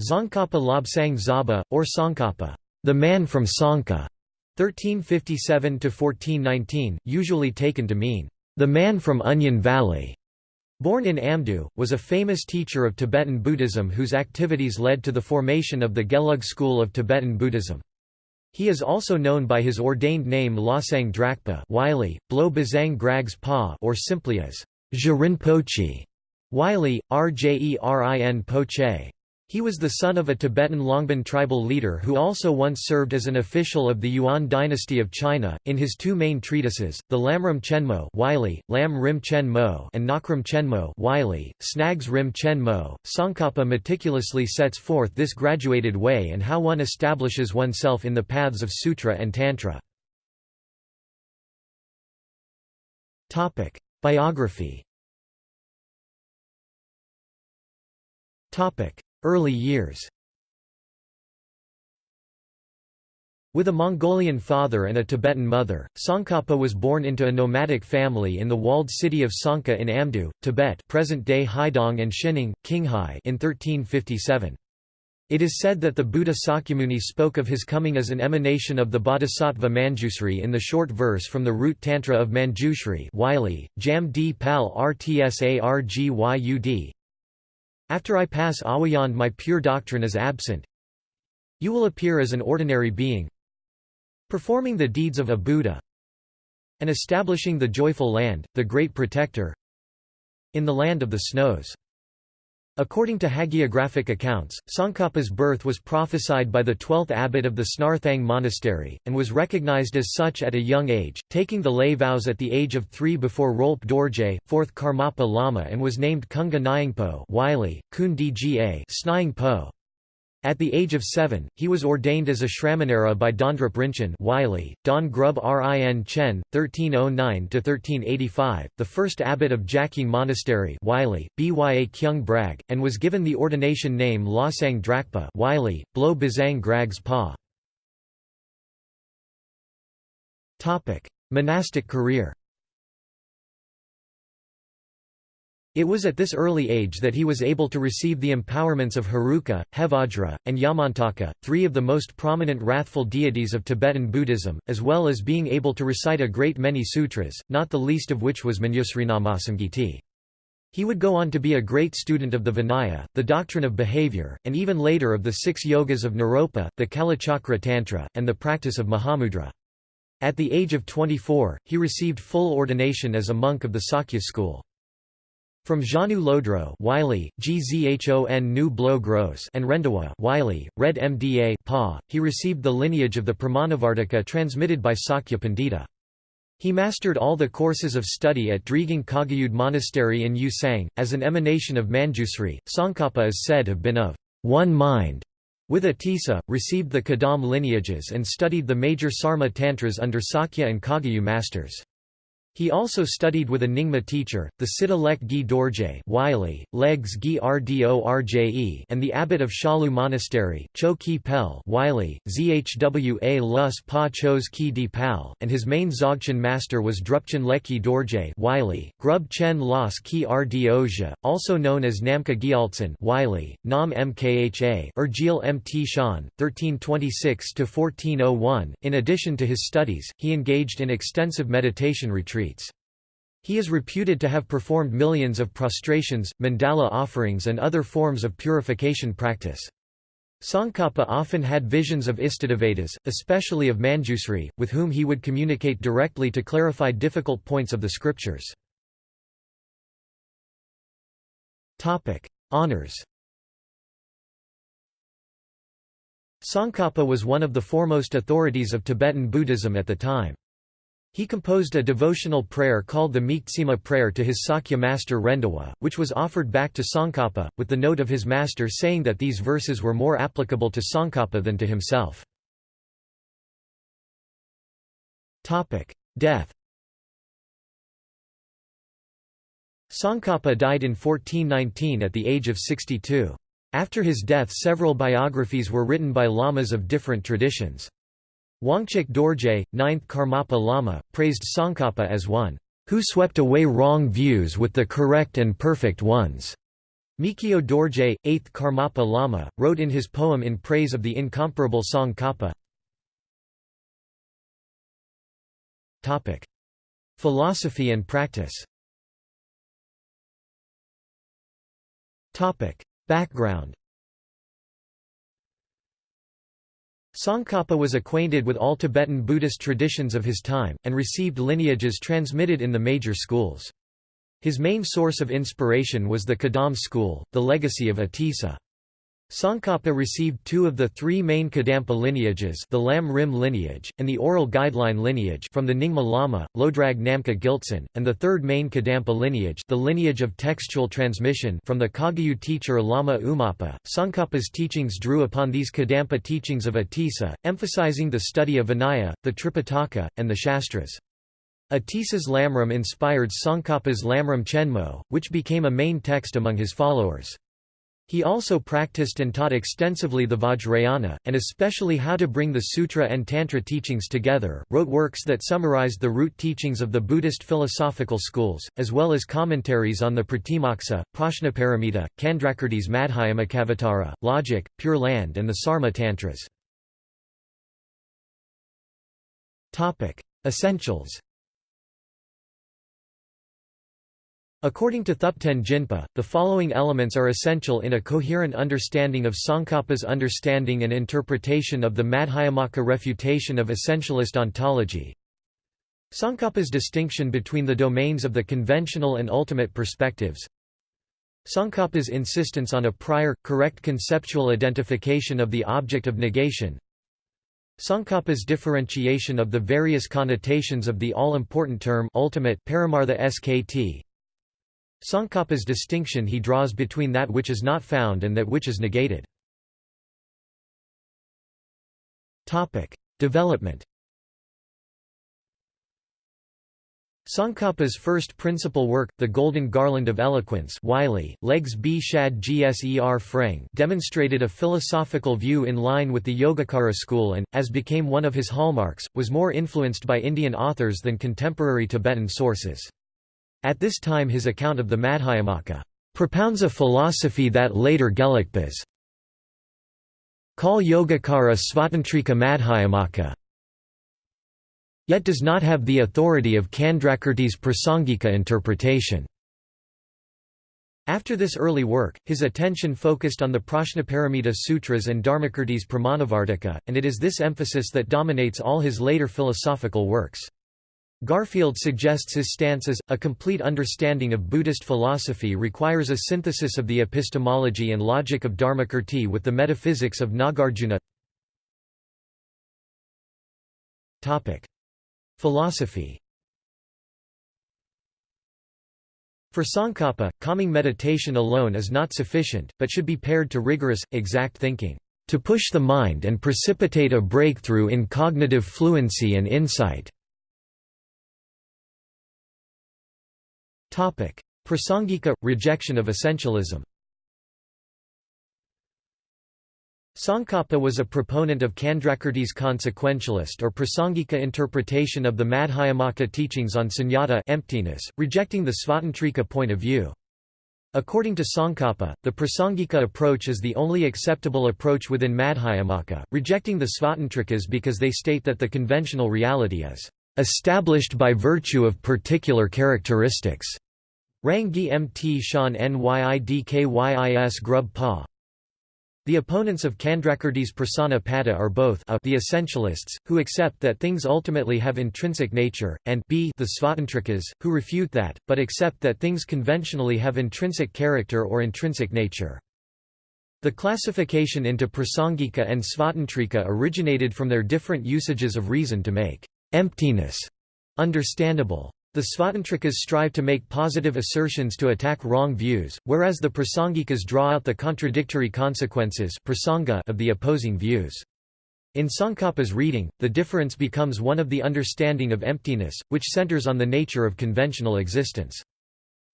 Tsongkhapa Lobsang Zaba, or Tsongkhapa, the man from Tsongkha, 1357 to 1419, usually taken to mean, the man from Onion Valley. Born in Amdo, was a famous teacher of Tibetan Buddhism whose activities led to the formation of the Gelug school of Tibetan Buddhism. He is also known by his ordained name Losang Drakpa Wylie, Blo Bazang Grags Pa or simply as Pochi, Wylie, Rjerin Poche. He was the son of a Tibetan Longban tribal leader who also once served as an official of the Yuan dynasty of China. In his two main treatises, the Lamrim Chenmo Wylie, Lam Rim Chen Mo and Nakram Chenmo Wylie, Snags Rim Chen Mo, Tsongkhapa meticulously sets forth this graduated way and how one establishes oneself in the paths of Sutra and Tantra. Biography Early years With a Mongolian father and a Tibetan mother, Tsongkhapa was born into a nomadic family in the walled city of Tsongkha in Amdo, Tibet present-day Haidong and Xining, Qinghai in 1357. It is said that the Buddha Sakyamuni spoke of his coming as an emanation of the Bodhisattva Manjushri in the short verse from the root Tantra of Manjushri Wylie, Jam D Pal Rtsargyud, after I pass awayand my pure doctrine is absent. You will appear as an ordinary being, performing the deeds of a Buddha, and establishing the joyful land, the great protector, in the land of the snows. According to hagiographic accounts, Tsongkhapa's birth was prophesied by the 12th abbot of the Snarthang monastery, and was recognized as such at a young age, taking the lay vows at the age of three before Rolpe Dorje, 4th Karmapa Lama and was named Kunga Nyingpo Po. At the age of seven, he was ordained as a Shramanera by Dondrup Rinchen Wylie, Don Grub Rin Chen, 1309–1385, the first abbot of Jakying Monastery Wylie, Bya Kyung Brag, and was given the ordination name Losang Drakpa Wylie, Blo Bazang Grags Pa. Monastic career It was at this early age that he was able to receive the empowerments of Heruka, Hevajra, and Yamantaka, three of the most prominent wrathful deities of Tibetan Buddhism, as well as being able to recite a great many sutras, not the least of which was Manjusrinamasangiti. He would go on to be a great student of the Vinaya, the doctrine of behavior, and even later of the six yogas of Naropa, the Kalachakra Tantra, and the practice of Mahamudra. At the age of 24, he received full ordination as a monk of the Sakya school. From Janu Lodro Wylie, Gzhon Nu Blo and Rendawa Wylie, Red Mda pa, he received the lineage of the Pramanavartika transmitted by Sakya Pandita. He mastered all the courses of study at Driging Kagayud Monastery in Yusang. As an emanation of Manjusri, Tsongkhapa is said to have been of one mind with Atisa, received the Kadam lineages and studied the major Sarma Tantras under Sakya and Kagyu masters. He also studied with a Nyingma teacher, the Siddha Lek Gi Dorje Wylie, Legs Gi Rdorje and the abbot of Shalu Monastery, Cho Ki Pel Wylie, Zhwa Lus Pa Chos Ki Di Pal, and his main Dzogchen master was Drupchen Lekki Dorje Wylie, Grub Chen Los Ki Rdozha, also known as Namka Gyaltsen Wylie, Nam Mkha Urgil Mt Shan, 1326–1401. In addition to his studies, he engaged in extensive meditation retreats. He is reputed to have performed millions of prostrations, mandala offerings and other forms of purification practice. Tsongkhapa often had visions of Istadevatas, especially of Manjusri, with whom he would communicate directly to clarify difficult points of the scriptures. Honours Tsongkhapa was one of the foremost authorities of Tibetan Buddhism at the time. He composed a devotional prayer called the Miktsima prayer to his Sakya master Rendawa, which was offered back to Tsongkhapa, with the note of his master saying that these verses were more applicable to Tsongkhapa than to himself. Death Tsongkhapa died in 1419 at the age of 62. After his death several biographies were written by lamas of different traditions. Wangchuk Dorje, 9th Karmapa Lama, praised Tsongkhapa as one who swept away wrong views with the correct and perfect ones. Mikyo Dorje, 8th Karmapa Lama, wrote in his poem in praise of the incomparable Tsongkhapa. Philosophy and practice. Topic: Background Tsongkhapa was acquainted with all Tibetan Buddhist traditions of his time, and received lineages transmitted in the major schools. His main source of inspiration was the Kadam school, the legacy of Atisa. Tsongkhapa received two of the three main Kadampa lineages the Lam Rim lineage, and the Oral Guideline lineage from the Nyingma Lama, Lodrag Namka Gyaltsen, and the third main Kadampa lineage the lineage of textual transmission from the Kagyu teacher Lama Umapa. Tsongkhapa's teachings drew upon these Kadampa teachings of Atisa, emphasizing the study of Vinaya, the Tripitaka, and the Shastras. Atisa's Lamrim inspired Tsongkhapa's Lamrim Chenmo, which became a main text among his followers. He also practiced and taught extensively the Vajrayana, and especially how to bring the Sutra and Tantra teachings together, wrote works that summarized the root teachings of the Buddhist philosophical schools, as well as commentaries on the Pratimoksa, Prajnaparamita, Candrakirti's Madhyamakavatara, Logic, Pure Land and the Sarma Tantras. Essentials According to Thupten Jinpa, the following elements are essential in a coherent understanding of Tsongkhapa's understanding and interpretation of the Madhyamaka refutation of essentialist ontology. Tsongkhapa's distinction between the domains of the conventional and ultimate perspectives. Tsongkhapa's insistence on a prior, correct conceptual identification of the object of negation. Tsongkhapa's differentiation of the various connotations of the all-important term ultimate paramartha skt. Tsongkhapa's distinction he draws between that which is not found and that which is negated. Development Tsongkhapa's first principal work, The Golden Garland of Eloquence Wylie, Legs B. Shad Gser Freng demonstrated a philosophical view in line with the Yogacara school and, as became one of his hallmarks, was more influenced by Indian authors than contemporary Tibetan sources. At this time his account of the Madhyamaka propounds a philosophy that later Gelugpas call Yogacara Svatantrika Madhyamaka yet does not have the authority of Candrakirti's Prasangika interpretation. After this early work, his attention focused on the Prajnaparamita Sutras and Dharmakirti's Pramanavartika, and it is this emphasis that dominates all his later philosophical works. Garfield suggests his stance as, a complete understanding of Buddhist philosophy requires a synthesis of the epistemology and logic of Dharmakirti with the metaphysics of Nagarjuna Philosophy For Tsongkhapa, calming meditation alone is not sufficient, but should be paired to rigorous, exact thinking, to push the mind and precipitate a breakthrough in cognitive fluency and insight. Prasangika – rejection of essentialism Tsongkhapa was a proponent of Candrakirti's consequentialist or Prasangika interpretation of the Madhyamaka teachings on sunyata emptiness, rejecting the Svatantrika point of view. According to Tsongkhapa, the Prasangika approach is the only acceptable approach within Madhyamaka, rejecting the Svatantrikas because they state that the conventional reality is established by virtue of particular characteristics. Rangi Mt Shan Nyidkyis Grub Pa the opponents of Candrakirti's pada are both a the essentialists, who accept that things ultimately have intrinsic nature, and b the svatantrikas, who refute that, but accept that things conventionally have intrinsic character or intrinsic nature. The classification into prasangika and svatantrika originated from their different usages of reason to make emptiness understandable. The Svatantrikas strive to make positive assertions to attack wrong views, whereas the Prasangikas draw out the contradictory consequences of the opposing views. In Tsongkhapa's reading, the difference becomes one of the understanding of emptiness, which centers on the nature of conventional existence.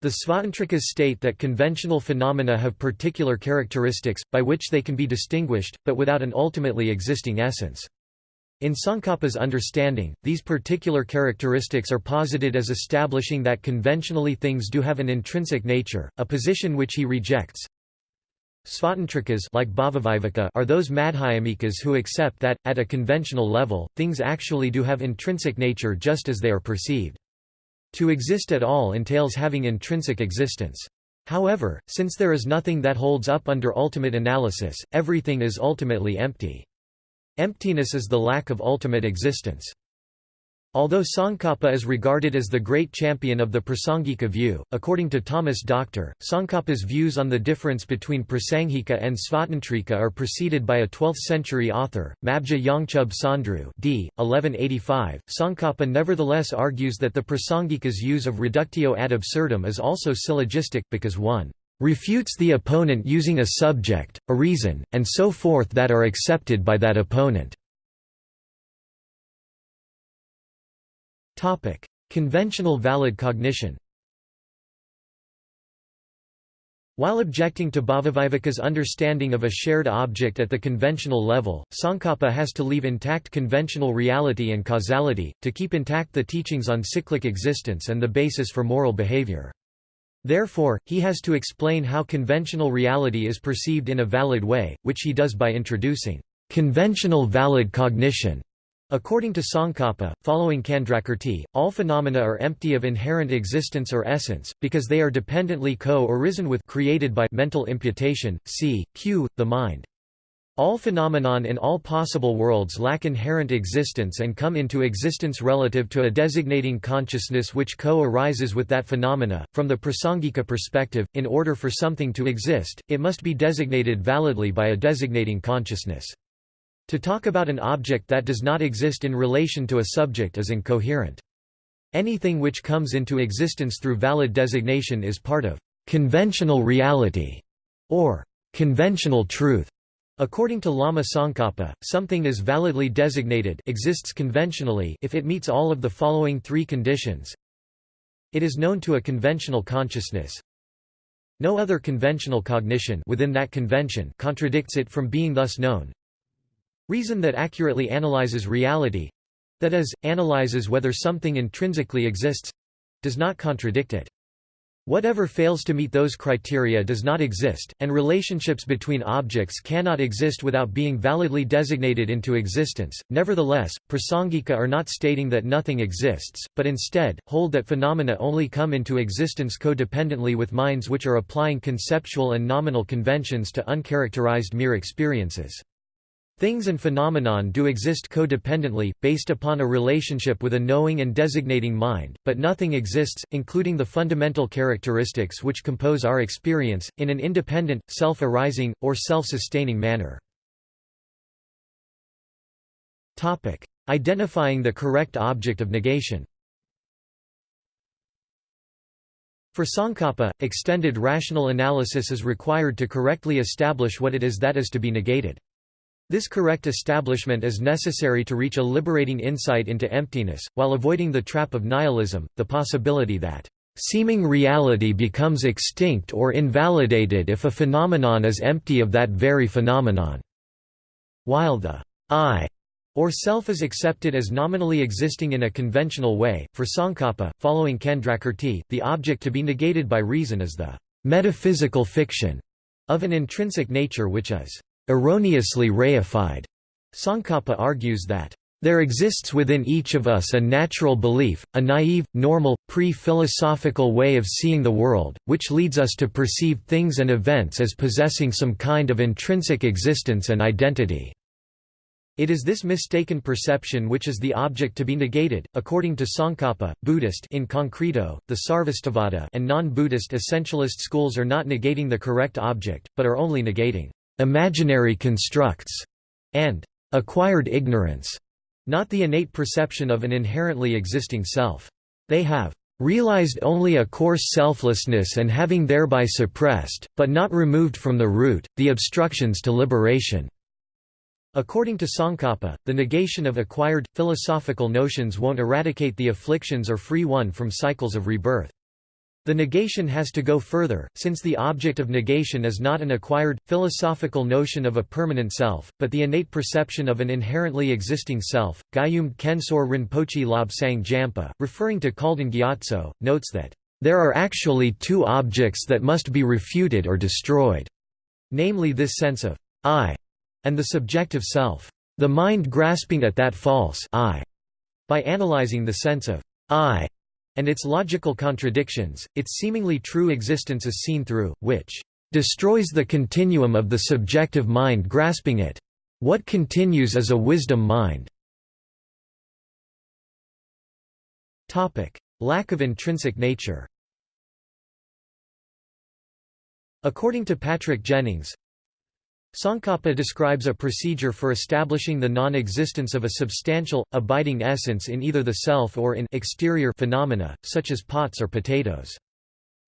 The Svatantrikas state that conventional phenomena have particular characteristics, by which they can be distinguished, but without an ultimately existing essence. In Tsongkhapa's understanding, these particular characteristics are posited as establishing that conventionally things do have an intrinsic nature, a position which he rejects. Svatantrikas like are those Madhyamikas who accept that, at a conventional level, things actually do have intrinsic nature just as they are perceived. To exist at all entails having intrinsic existence. However, since there is nothing that holds up under ultimate analysis, everything is ultimately empty. Emptiness is the lack of ultimate existence. Although Tsongkhapa is regarded as the great champion of the Prasangika view, according to Thomas Doctor, Tsongkhapa's views on the difference between Prasangika and Svatantrika are preceded by a 12th-century author, Mabja Yongchub Sondru d. 1185. Tsongkhapa nevertheless argues that the Prasangika's use of reductio ad absurdum is also syllogistic, because one refutes the opponent using a subject, a reason, and so forth that are accepted by that opponent. Conventional valid cognition While objecting to Bhavaviveka's understanding of a shared object at the conventional level, Tsongkhapa has to leave intact conventional reality and causality, to keep intact the teachings on cyclic existence and the basis for moral behavior. Therefore, he has to explain how conventional reality is perceived in a valid way, which he does by introducing conventional valid cognition. According to Tsongkhapa, following Candrakirti, all phenomena are empty of inherent existence or essence, because they are dependently co-arisen with created by mental imputation, c. q. the mind. All phenomenon in all possible worlds lack inherent existence and come into existence relative to a designating consciousness which co-arises with that phenomena. From the Prasangika perspective, in order for something to exist, it must be designated validly by a designating consciousness. To talk about an object that does not exist in relation to a subject is incoherent. Anything which comes into existence through valid designation is part of conventional reality or conventional truth. According to Lama Tsongkhapa, something is validly designated exists conventionally if it meets all of the following three conditions. It is known to a conventional consciousness. No other conventional cognition within that convention contradicts it from being thus known. Reason that accurately analyzes reality—that is, analyzes whether something intrinsically exists—does not contradict it. Whatever fails to meet those criteria does not exist, and relationships between objects cannot exist without being validly designated into existence. Nevertheless, Prasangika are not stating that nothing exists, but instead, hold that phenomena only come into existence codependently with minds which are applying conceptual and nominal conventions to uncharacterized mere experiences. Things and phenomenon do exist codependently, based upon a relationship with a knowing and designating mind, but nothing exists, including the fundamental characteristics which compose our experience, in an independent, self-arising, or self-sustaining manner. Identifying the correct object of negation For Tsongkhapa, extended rational analysis is required to correctly establish what it is that is to be negated. This correct establishment is necessary to reach a liberating insight into emptiness, while avoiding the trap of nihilism, the possibility that seeming reality becomes extinct or invalidated if a phenomenon is empty of that very phenomenon. While the I or self is accepted as nominally existing in a conventional way, for Tsongkhapa, following Candrakirti, the object to be negated by reason is the metaphysical fiction of an intrinsic nature which is erroneously reified. Tsongkhapa argues that there exists within each of us a natural belief, a naive, normal, pre-philosophical way of seeing the world, which leads us to perceive things and events as possessing some kind of intrinsic existence and identity. It is this mistaken perception which is the object to be negated. According to Tsongkhapa, Buddhist in concreto, the Sarvastivada and non-Buddhist essentialist schools are not negating the correct object, but are only negating imaginary constructs, and acquired ignorance, not the innate perception of an inherently existing self. They have realized only a coarse selflessness and having thereby suppressed, but not removed from the root, the obstructions to liberation. According to Tsongkhapa, the negation of acquired, philosophical notions won't eradicate the afflictions or free one from cycles of rebirth. The negation has to go further, since the object of negation is not an acquired, philosophical notion of a permanent self, but the innate perception of an inherently existing self. Gyumed Kensor Rinpoche Lobsang Jampa, referring to Khalden Gyatso, notes that, There are actually two objects that must be refuted or destroyed, namely this sense of I and the subjective self. The mind grasping at that false I by analyzing the sense of I and its logical contradictions, its seemingly true existence is seen through, which destroys the continuum of the subjective mind grasping it. What continues is a wisdom mind. Lack of intrinsic nature According to Patrick Jennings, Tsongkhapa describes a procedure for establishing the non-existence of a substantial, abiding essence in either the self or in exterior phenomena, such as pots or potatoes.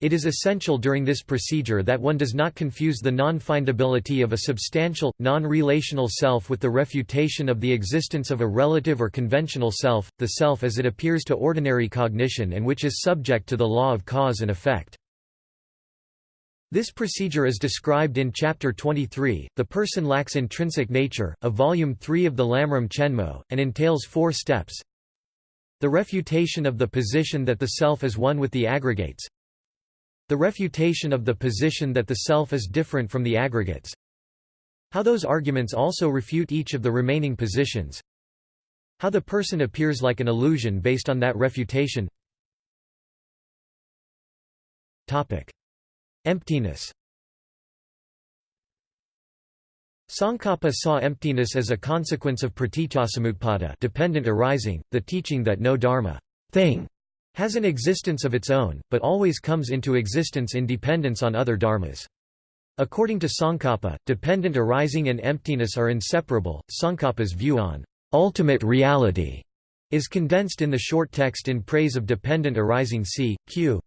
It is essential during this procedure that one does not confuse the non-findability of a substantial, non-relational self with the refutation of the existence of a relative or conventional self, the self as it appears to ordinary cognition and which is subject to the law of cause and effect. This procedure is described in Chapter 23, The Person Lacks Intrinsic Nature, of Volume 3 of the Lamrim Chenmo, and entails four steps. The refutation of the position that the self is one with the aggregates. The refutation of the position that the self is different from the aggregates. How those arguments also refute each of the remaining positions. How the person appears like an illusion based on that refutation. Topic. Emptiness Tsongkhapa saw emptiness as a consequence of pratityasamutpada dependent arising, the teaching that no dharma thing has an existence of its own, but always comes into existence in dependence on other dharmas. According to Tsongkhapa, dependent arising and emptiness are inseparable. Tsongkhapa's view on ultimate reality is condensed in the short text in praise of dependent arising c. q.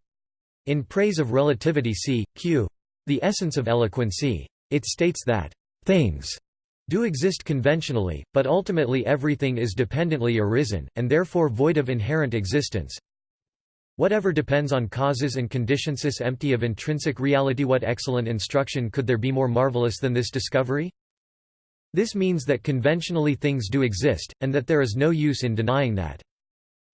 In Praise of Relativity c. q. The Essence of Eloquency. It states that, "...things do exist conventionally, but ultimately everything is dependently arisen, and therefore void of inherent existence. Whatever depends on causes and conditions is empty of intrinsic reality What excellent instruction could there be more marvelous than this discovery? This means that conventionally things do exist, and that there is no use in denying that.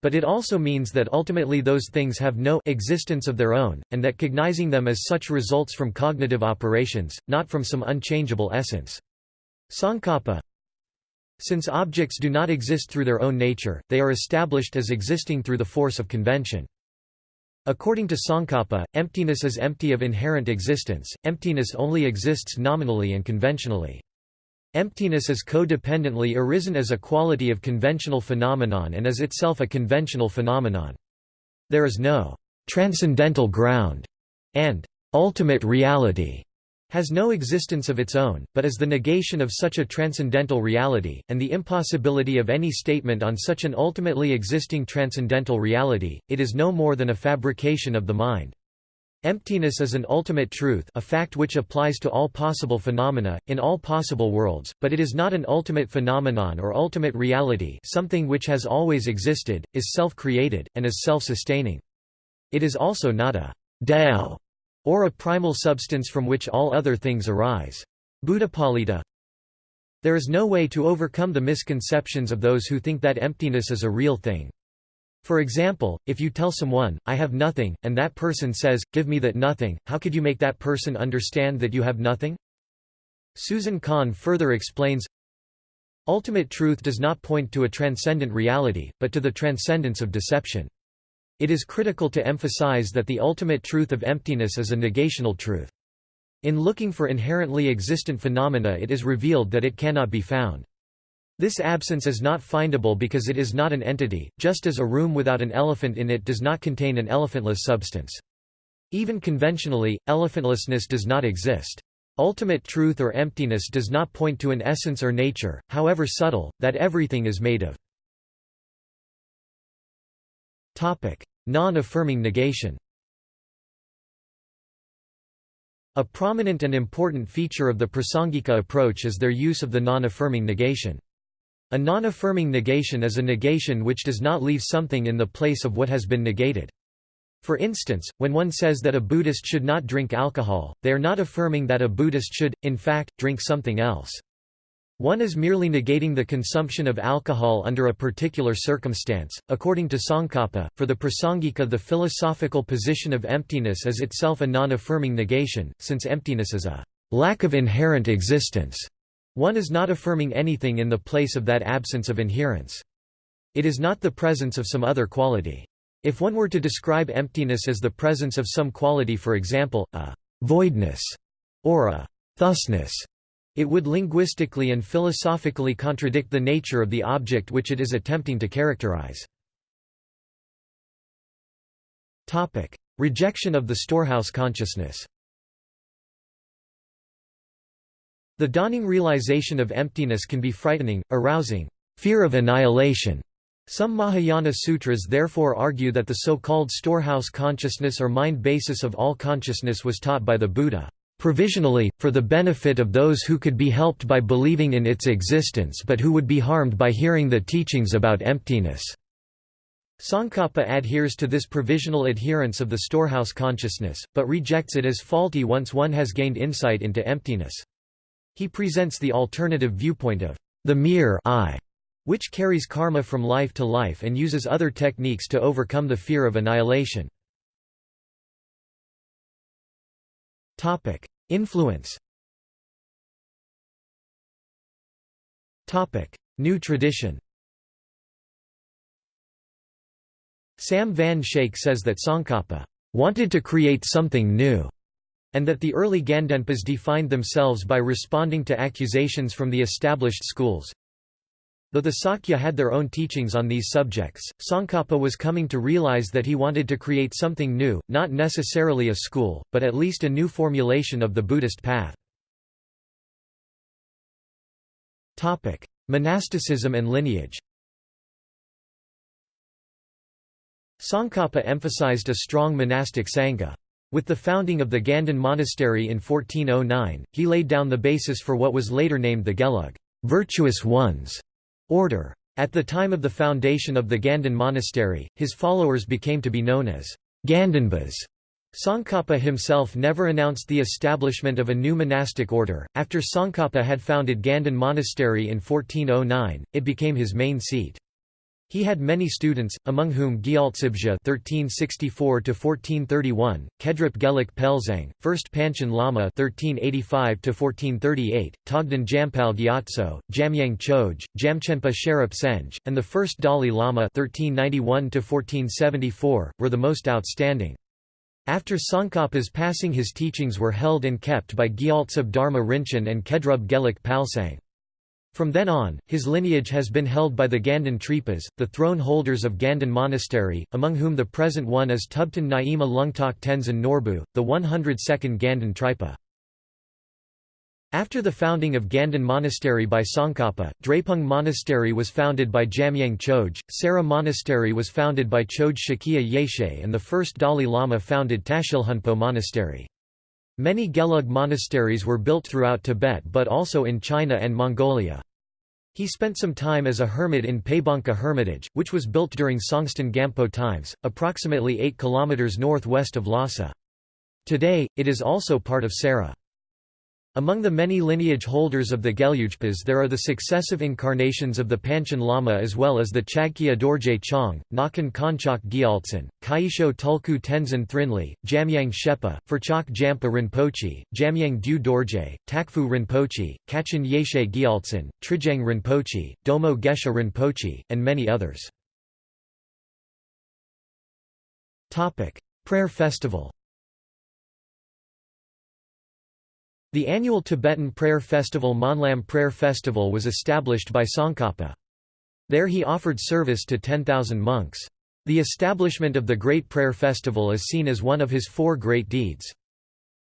But it also means that ultimately those things have no existence of their own, and that cognizing them as such results from cognitive operations, not from some unchangeable essence. Tsongkhapa Since objects do not exist through their own nature, they are established as existing through the force of convention. According to Tsongkhapa, emptiness is empty of inherent existence, emptiness only exists nominally and conventionally. Emptiness is codependently arisen as a quality of conventional phenomenon and is itself a conventional phenomenon. There is no transcendental ground and ultimate reality has no existence of its own, but is the negation of such a transcendental reality, and the impossibility of any statement on such an ultimately existing transcendental reality, it is no more than a fabrication of the mind. Emptiness is an ultimate truth a fact which applies to all possible phenomena, in all possible worlds, but it is not an ultimate phenomenon or ultimate reality something which has always existed, is self-created, and is self-sustaining. It is also not a Tao or a primal substance from which all other things arise. Buddhapalita There is no way to overcome the misconceptions of those who think that emptiness is a real thing. For example, if you tell someone, I have nothing, and that person says, give me that nothing, how could you make that person understand that you have nothing? Susan Kahn further explains, Ultimate truth does not point to a transcendent reality, but to the transcendence of deception. It is critical to emphasize that the ultimate truth of emptiness is a negational truth. In looking for inherently existent phenomena it is revealed that it cannot be found. This absence is not findable because it is not an entity, just as a room without an elephant in it does not contain an elephantless substance. Even conventionally, elephantlessness does not exist. Ultimate truth or emptiness does not point to an essence or nature, however subtle, that everything is made of. Non-affirming negation A prominent and important feature of the Prasangika approach is their use of the non-affirming negation. A non-affirming negation is a negation which does not leave something in the place of what has been negated. For instance, when one says that a Buddhist should not drink alcohol, they are not affirming that a Buddhist should, in fact, drink something else. One is merely negating the consumption of alcohol under a particular circumstance. According to Tsongkhapa, for the Prasangika, the philosophical position of emptiness is itself a non affirming negation, since emptiness is a lack of inherent existence. One is not affirming anything in the place of that absence of inherence. It is not the presence of some other quality. If one were to describe emptiness as the presence of some quality for example, a voidness or a thusness, it would linguistically and philosophically contradict the nature of the object which it is attempting to characterize. Rejection of the storehouse consciousness The dawning realization of emptiness can be frightening, arousing fear of annihilation. Some Mahayana sutras therefore argue that the so-called storehouse consciousness or mind basis of all consciousness was taught by the Buddha provisionally, for the benefit of those who could be helped by believing in its existence but who would be harmed by hearing the teachings about emptiness. Tsongkhapa adheres to this provisional adherence of the storehouse consciousness, but rejects it as faulty once one has gained insight into emptiness. He presents the alternative viewpoint of the mere I, which carries karma from life to life and uses other techniques to overcome the fear of annihilation. Influence. New tradition. Sam Van Schaik says that Tsongkhapa wanted to create something new, and that the early Gandenpas defined themselves by responding to accusations from the established schools, Though the Sakya had their own teachings on these subjects, Tsongkhapa was coming to realize that he wanted to create something new, not necessarily a school, but at least a new formulation of the Buddhist path. Monasticism and lineage Tsongkhapa emphasized a strong monastic sangha. With the founding of the Ganden Monastery in 1409, he laid down the basis for what was later named the Gelug virtuous ones", order. At the time of the foundation of the Ganden monastery, his followers became to be known as Gandenpas. Tsongkhapa himself never announced the establishment of a new monastic order. After Tsongkhapa had founded Ganden Monastery in 1409, it became his main seat. He had many students, among whom Gyaltsabje (1364–1431), Kedrup Geluk Pelzang, First Panchen Lama (1385–1438), Togden Jampal Gyatso, Jamyang Choj, Jamchenpa Sherab Senj, and the First Dalai Lama (1391–1474) were the most outstanding. After Tsongkhapa's passing, his teachings were held and kept by Gyaltsab Dharma Rinchen and Kedrub Geluk Palsang. From then on, his lineage has been held by the Ganden Tripas, the throne holders of Ganden Monastery, among whom the present one is Tubten Nyima Lungtok Tenzin Norbu, the 102nd Ganden Tripa. After the founding of Ganden Monastery by Tsongkhapa, Drepung Monastery was founded by Jamyang Choj, Sera Monastery was founded by Choj Shakya Yeshe and the first Dalai Lama founded Tashilhunpo Monastery. Many Gelug monasteries were built throughout Tibet but also in China and Mongolia. He spent some time as a hermit in Pabongka Hermitage, which was built during Songtsen Gampo times, approximately 8 km northwest of Lhasa. Today, it is also part of Sera. Among the many lineage holders of the Gelugpas there are the successive incarnations of the Panchen Lama as well as the Chagkya Dorje Chong, Nakan Konchak Gyaltsen, Kaisho Tulku Tenzin Thrinli, Jamyang Shepa, Furchak Jampa Rinpoche, Jamyang Du Dorje, Takfu Rinpoche, Kachin Yeshe Gyaltsen, Trijang Rinpoche, Domo Geshe Rinpoche, and many others. Prayer festival The annual Tibetan prayer festival Monlam Prayer Festival was established by Tsongkhapa. There he offered service to 10,000 monks. The establishment of the Great Prayer Festival is seen as one of his four great deeds.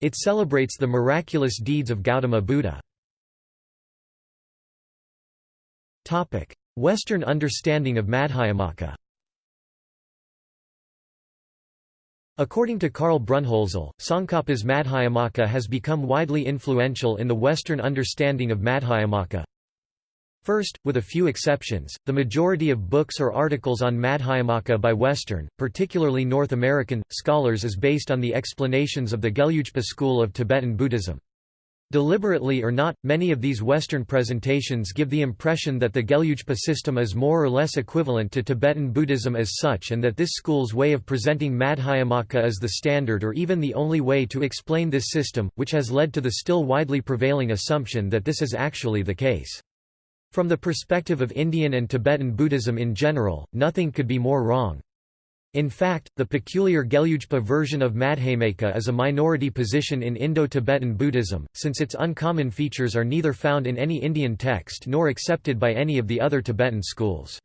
It celebrates the miraculous deeds of Gautama Buddha. Western understanding of Madhyamaka According to Karl Brunnhölzl, Tsongkhapa's Madhyamaka has become widely influential in the Western understanding of Madhyamaka. First, with a few exceptions, the majority of books or articles on Madhyamaka by Western, particularly North American, scholars is based on the explanations of the Gelugpa school of Tibetan Buddhism. Deliberately or not, many of these Western presentations give the impression that the Gelugpa system is more or less equivalent to Tibetan Buddhism as such and that this school's way of presenting Madhyamaka is the standard or even the only way to explain this system, which has led to the still widely prevailing assumption that this is actually the case. From the perspective of Indian and Tibetan Buddhism in general, nothing could be more wrong. In fact, the peculiar Gelugpa version of Madhyamaka is a minority position in Indo-Tibetan Buddhism, since its uncommon features are neither found in any Indian text nor accepted by any of the other Tibetan schools.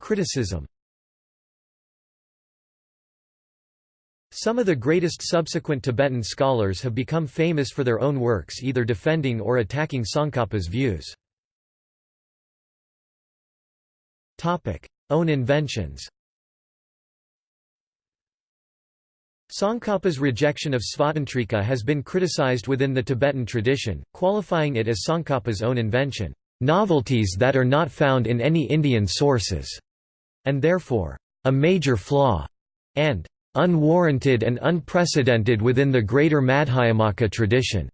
Criticism Some of the greatest subsequent Tibetan scholars have become famous for their own works either defending or attacking Tsongkhapa's views. Own inventions. Tsongkhapa's rejection of Svatantrika has been criticized within the Tibetan tradition, qualifying it as Tsongkhapa's own invention, "...novelties that are not found in any Indian sources", and therefore, "...a major flaw", and "...unwarranted and unprecedented within the greater Madhyamaka tradition."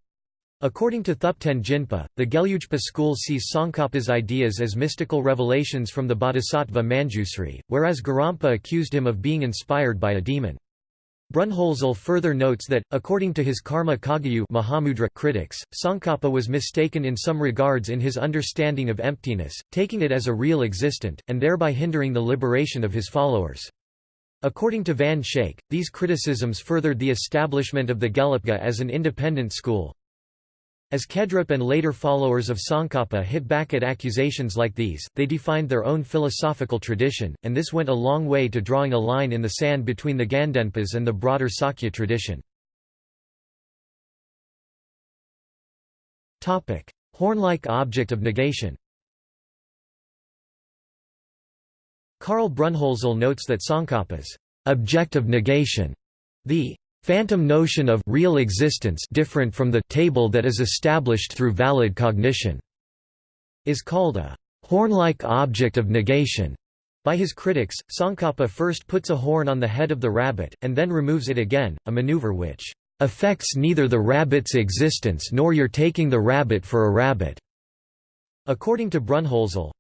According to Thupten Jinpa, the Gelugpa school sees Tsongkhapa's ideas as mystical revelations from the bodhisattva Manjusri, whereas Gorampa accused him of being inspired by a demon. Brunnhölzl further notes that, according to his Karma Kagyu Mahamudra critics, Tsongkhapa was mistaken in some regards in his understanding of emptiness, taking it as a real existent, and thereby hindering the liberation of his followers. According to Van Schaik, these criticisms furthered the establishment of the Gelugpa as an independent school, as Khedrup and later followers of Tsongkhapa hit back at accusations like these, they defined their own philosophical tradition, and this went a long way to drawing a line in the sand between the Gandenpas and the broader Sakya tradition. Horn-like object of negation Karl Brunnhölzl notes that Tsongkhapa's object of negation, the Phantom notion of real existence different from the table that is established through valid cognition is called a horn-like object of negation. By his critics, Tsongkhapa first puts a horn on the head of the rabbit, and then removes it again, a maneuver which affects neither the rabbit's existence nor your taking the rabbit for a rabbit. According to Brunnhölzl,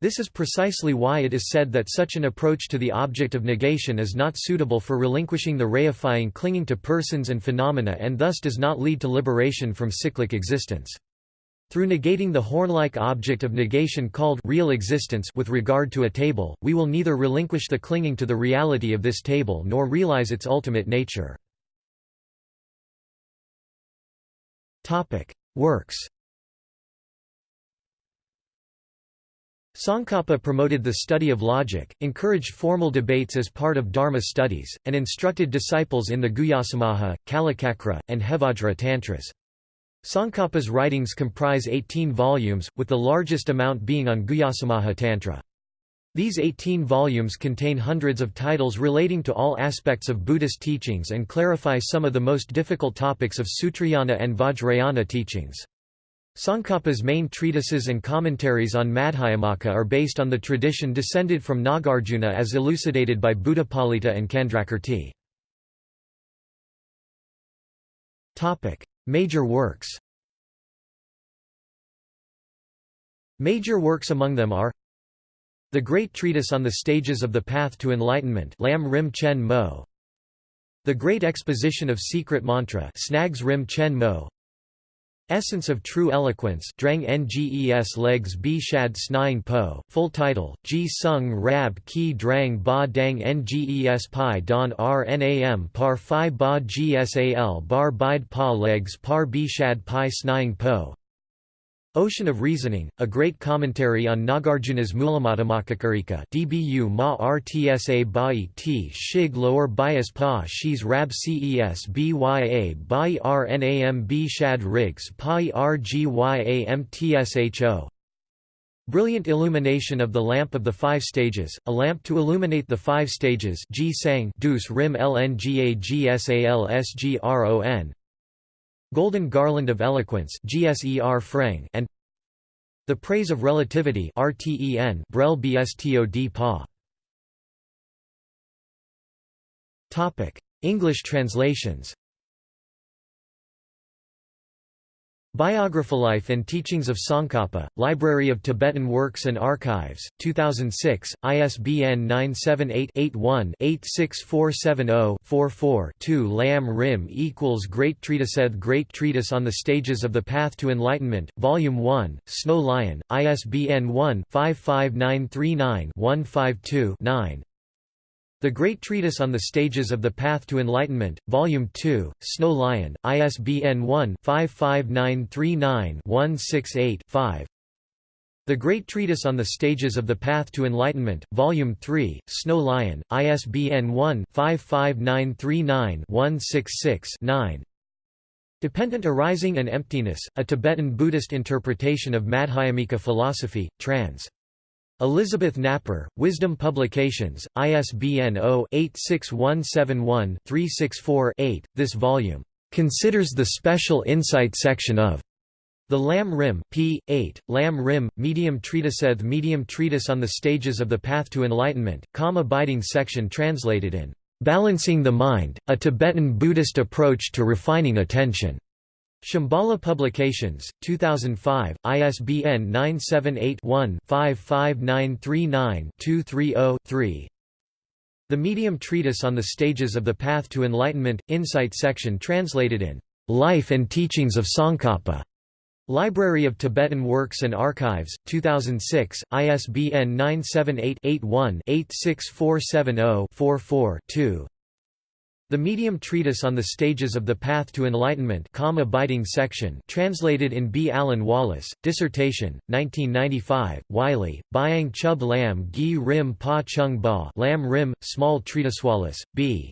this is precisely why it is said that such an approach to the object of negation is not suitable for relinquishing the reifying clinging to persons and phenomena and thus does not lead to liberation from cyclic existence. Through negating the horn-like object of negation called real existence with regard to a table, we will neither relinquish the clinging to the reality of this table nor realize its ultimate nature. Works Tsongkhapa promoted the study of logic, encouraged formal debates as part of Dharma studies, and instructed disciples in the Guhyasamaja, Kalachakra, and Hevajra Tantras. Tsongkhapa's writings comprise 18 volumes, with the largest amount being on Guhyasamaja Tantra. These 18 volumes contain hundreds of titles relating to all aspects of Buddhist teachings and clarify some of the most difficult topics of Sutrayana and Vajrayana teachings. Tsongkhapa's main treatises and commentaries on Madhyamaka are based on the tradition descended from Nagarjuna as elucidated by Buddhapalita and Candrakirti. Major works. Major works among them are The Great Treatise on the Stages of the Path to Enlightenment Lam Rim Chen Mo. The Great Exposition of Secret Mantra Snags Rim Chen Mo Essence of True Eloquence Drang Nges Legs B Shad Snying Po, full title, Ji Sung Rab Ki Drang Ba Dang Nges Pi Don Rnam Par Phi Ba Gsal Bar Bide Pa Legs Par B Shad Pi Snying Po Ocean of Reasoning, a great commentary on Nagarjuna's Mulamadhyamakakarika dbu ma rtsa bai t shig lower bias pa shis rab ces bya bai rnam b shad rigs pa rgyamtsho Brilliant illumination of the lamp of the five stages, a lamp to illuminate the five stages G sang dus rim lngagsal sgron Golden Garland of Eloquence and The Praise of Relativity Brel BSTOD PA English translations Life and Teachings of Tsongkhapa, Library of Tibetan Works and Archives, 2006, ISBN 978-81-86470-44-2 Lam Rim equals Great Treatiseth Great Treatise on the Stages of the Path to Enlightenment, Volume 1, Snow Lion, ISBN 1-55939-152-9 the Great Treatise on the Stages of the Path to Enlightenment, Volume 2, Snow Lion, ISBN 1-55939-168-5 The Great Treatise on the Stages of the Path to Enlightenment, Volume 3, Snow Lion, ISBN 1-55939-166-9 Dependent Arising and Emptiness, A Tibetan Buddhist Interpretation of Madhyamika Philosophy, trans. Elizabeth Napper, Wisdom Publications, ISBN 0-86171-364-8. This volume considers the special insight section of the Lam Rim p. 8, Lam Rim, Medium Treatiseth Medium Treatise on the Stages of the Path to Enlightenment, calm abiding section translated in Balancing the Mind, A Tibetan Buddhist Approach to Refining Attention. Shambhala Publications, 2005, ISBN 978-1-55939-230-3 The Medium Treatise on the Stages of the Path to Enlightenment, Insight section translated in "'Life and Teachings of Tsongkhapa' Library of Tibetan Works and Archives, 2006, ISBN 978 81 86470 44 2 the Medium Treatise on the Stages of the Path to Enlightenment calm abiding section translated in B. Alan Wallace, Dissertation, 1995, Wylie, Byang Chub Lam Gi Rim Pa Chung Ba Lam Rim, Small Treatise Wallace, B.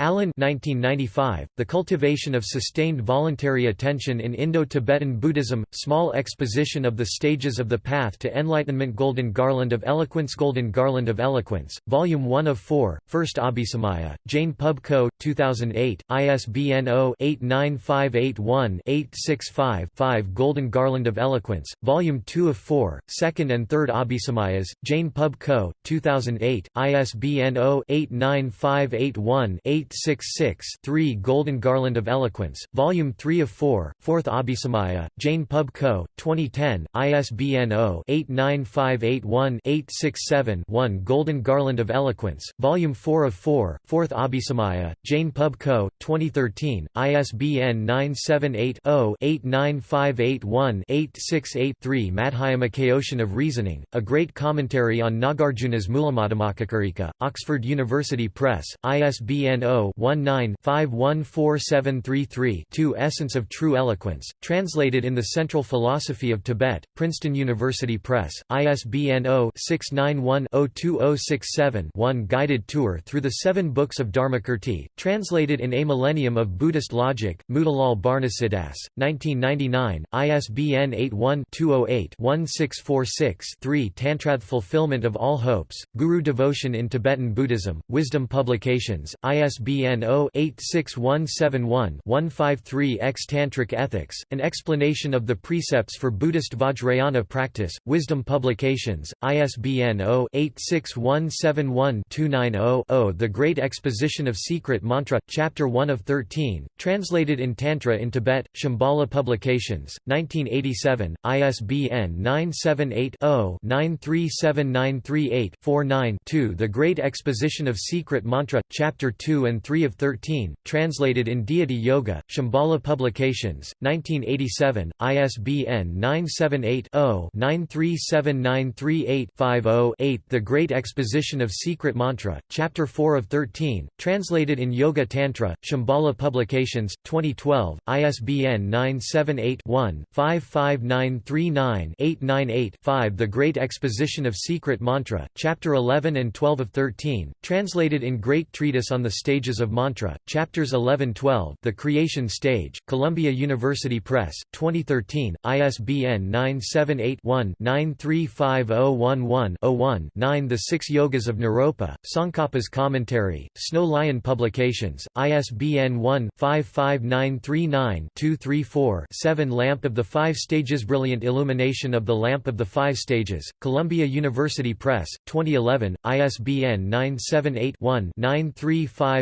Alan 1995, The Cultivation of Sustained Voluntary Attention in Indo-Tibetan Buddhism, Small Exposition of the Stages of the Path to Enlightenment Golden Garland of Eloquence Golden Garland of Eloquence, Volume 1 of 4, First Abhisamaya, Jain Pub Co., 2008, ISBN 0-89581-865-5 Golden Garland of Eloquence, Volume 2 of 4, Second and Third Abhisamayas, Jain Pub Co., 2008, ISBN 0-89581 8 866-3 Golden Garland of Eloquence, Volume 3 of 4, 4th Abhisamaya, Jain Pub Co., 2010, ISBN 0-89581-867-1 Golden Garland of Eloquence, Volume 4 of 4, 4th Abhisamaya, Jain Pub Co., 2013, ISBN 978-0-89581-868-3 Madhyamaka of Reasoning, A Great Commentary on Nagarjuna's Mulamadhyamakakarika, Oxford University Press, ISBN 0 0-19-514733-2 Essence of True Eloquence, translated in the Central Philosophy of Tibet, Princeton University Press, ISBN 0-691-02067-1 Guided Tour Through the Seven Books of Dharmakirti, translated in A Millennium of Buddhist Logic, Motilal Banarsidass, 1999, ISBN 81-208-1646-3 Tantrath Fulfillment of All Hopes, Guru Devotion in Tibetan Buddhism, Wisdom Publications, ISBN ISBN 0-86171-153-X Tantric Ethics, An Explanation of the Precepts for Buddhist Vajrayana Practice, Wisdom Publications, ISBN 0-86171-290-0 The Great Exposition of Secret Mantra, Chapter 1 of 13, translated in Tantra in Tibet, Shambhala Publications, 1987, ISBN 978-0-937938-49-2 The Great Exposition of Secret Mantra, Chapter 2 and and 3 of 13, translated in Deity Yoga, Shambhala Publications, 1987, ISBN 978-0-937938-50-8 The Great Exposition of Secret Mantra, Chapter 4 of 13, translated in Yoga Tantra, Shambhala Publications, 2012, ISBN 978-1-55939-898-5 The Great Exposition of Secret Mantra, Chapter 11 and 12 of 13, translated in Great Treatise on the Stage Stages of Mantra, Chapters 11-12 The Creation Stage, Columbia University Press, 2013, ISBN 978-1-935011-01-9 The Six Yogas of Naropa, Tsongkhapa's Commentary, Snow Lion Publications, ISBN 1-55939-234-7 Lamp of the Five Stages Brilliant Illumination of the Lamp of the Five Stages, Columbia University Press, 2011, ISBN 978 one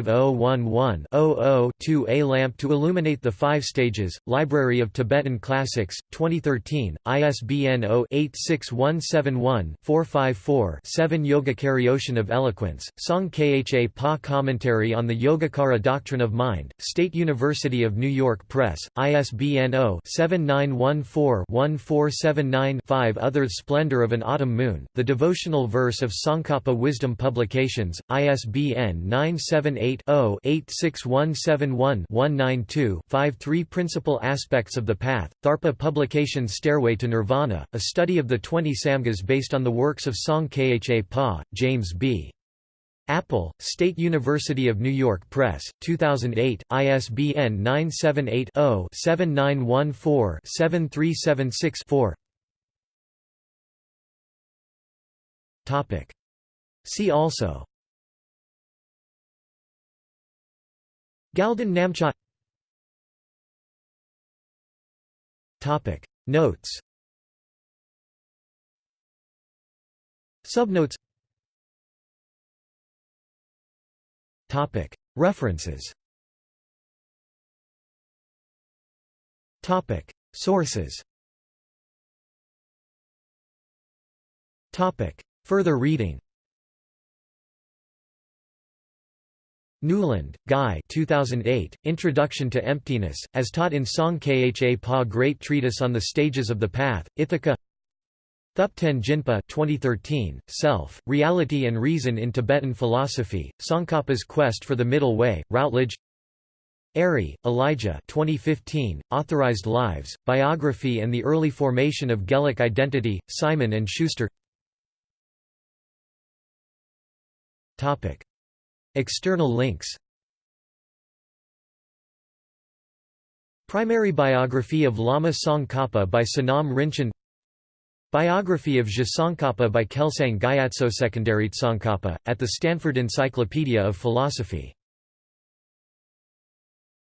5011-00-2A lamp to illuminate the five stages, Library of Tibetan Classics, 2013, ISBN 0-86171-454-7 Yogacaryoshan of Eloquence, Tsong Kha Pa Commentary on the Yogacara Doctrine of Mind, State University of New York Press, ISBN 0-7914-1479-5 Other Splendor of an Autumn Moon, The Devotional Verse of Tsongkhapa Wisdom Publications, ISBN 978 86171-192-53 Principal Aspects of the Path, Tharpa Publications Stairway to Nirvana, a study of the 20 Samghas based on the works of Tsong Kha Pa, James B. Apple, State University of New York Press, 2008, ISBN 978-0-7914-7376-4 See also Galden Namcha Notes. Subnotes. References. Sources. Further reading Newland, Guy 2008, Introduction to Emptiness, as taught in Tsong Kha Pa Great Treatise on the Stages of the Path, Ithaca. Thupten Jinpa 2013, Self, Reality and Reason in Tibetan Philosophy, Tsongkhapa's Quest for the Middle Way, Routledge. Airy, Elijah 2015, Authorized Lives, Biography and the Early Formation of Geluk Identity, Simon & Schuster External links. Primary biography of Lama Tsongkhapa by Sonam Rinchen. Biography of Je Tsongkhapa by Kelsang Gyatso Secondary Tsongkhapa, at the Stanford Encyclopedia of Philosophy